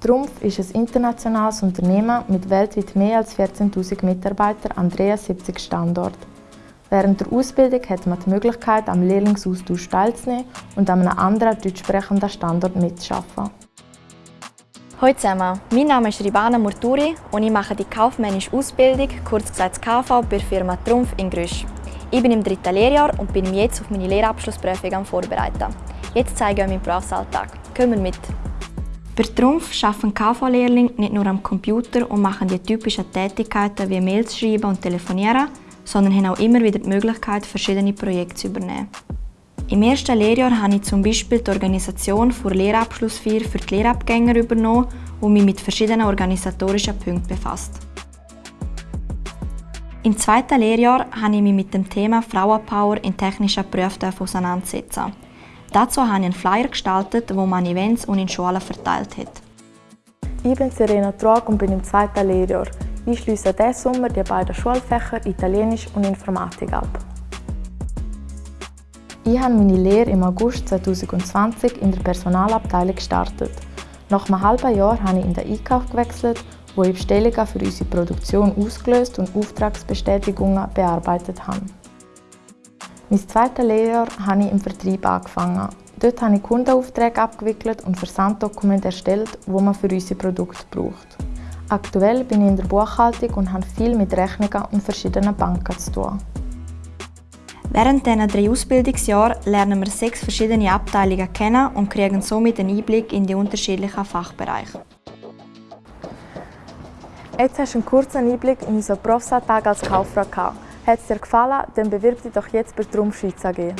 Trumpf ist ein internationales Unternehmen mit weltweit mehr als 14.000 Mitarbeitern an 73 Standorten. Während der Ausbildung hat man die Möglichkeit, am Lehrlingsaustausch teilzunehmen und an einem anderen deutschsprechenden Standort mitzuarbeiten. Hallo zusammen, mein Name ist Ribana Murturi und ich mache die kaufmännische Ausbildung, kurz gesagt KV, bei der Firma Trumpf in Grüsch. Ich bin im dritten Lehrjahr und bin jetzt auf meine Lehrabschlussprüfung am Vorbereiten. Jetzt zeige ich euch meinen Berufsalltag. Wir mit! Bei Trumpf arbeiten KV-Lehrlinge nicht nur am Computer und machen die typischen Tätigkeiten wie Mails schreiben und telefonieren, sondern haben auch immer wieder die Möglichkeit, verschiedene Projekte zu übernehmen. Im ersten Lehrjahr habe ich zum Beispiel die Organisation der Lehrabschlussfeier für die Lehrabgänger übernommen und mich mit verschiedenen organisatorischen Punkten befasst. Im zweiten Lehrjahr habe ich mich mit dem Thema Frauenpower in technischen Berufen auseinandergesetzt. Dazu habe ich einen Flyer gestaltet, wo man Events und in Schulen verteilt hat. Ich bin Serena Trog und bin im zweiten Lehrjahr. Ich schließe diesen Sommer die beiden Schulfächer Italienisch und Informatik ab. Ich habe meine Lehre im August 2020 in der Personalabteilung gestartet. Nach einem halben Jahr habe ich in den Einkauf gewechselt, wo ich Bestellungen für unsere Produktion ausgelöst und Auftragsbestätigungen bearbeitet habe. Mein zweites Lehrjahr habe ich im Vertrieb angefangen. Dort habe ich Kundenaufträge abgewickelt und Versanddokumente erstellt, die man für unsere Produkte braucht. Aktuell bin ich in der Buchhaltung und habe viel mit Rechnungen und verschiedenen Banken zu tun. Während dieser drei Ausbildungsjahren lernen wir sechs verschiedene Abteilungen kennen und kriegen somit einen Einblick in die unterschiedlichen Fachbereiche. Jetzt hast du einen kurzen Einblick in unseren Berufsalltag als Kauffrau gehabt. Hat es dir gefallen, dann bewirb dich doch jetzt bei Trumpf Schweiz AG.